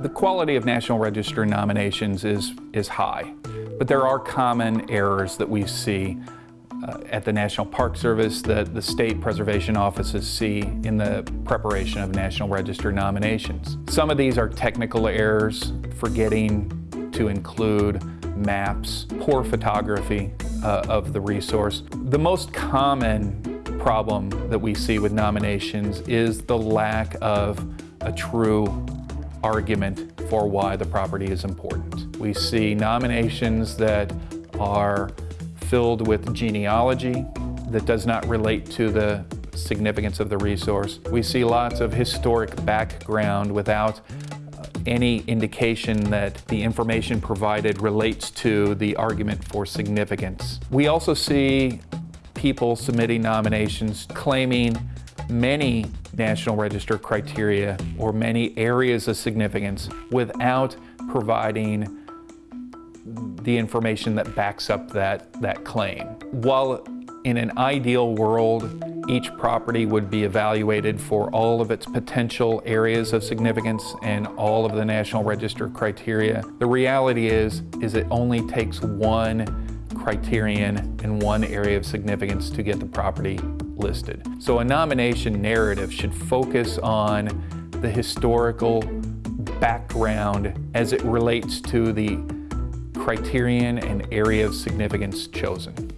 The quality of National Register nominations is, is high, but there are common errors that we see uh, at the National Park Service that the state preservation offices see in the preparation of National Register nominations. Some of these are technical errors, forgetting to include maps, poor photography uh, of the resource. The most common problem that we see with nominations is the lack of a true argument for why the property is important. We see nominations that are filled with genealogy that does not relate to the significance of the resource. We see lots of historic background without any indication that the information provided relates to the argument for significance. We also see people submitting nominations claiming many National Register criteria or many areas of significance without providing the information that backs up that, that claim. While in an ideal world, each property would be evaluated for all of its potential areas of significance and all of the National Register criteria. The reality is, is it only takes one criterion and one area of significance to get the property listed. So a nomination narrative should focus on the historical background as it relates to the criterion and area of significance chosen.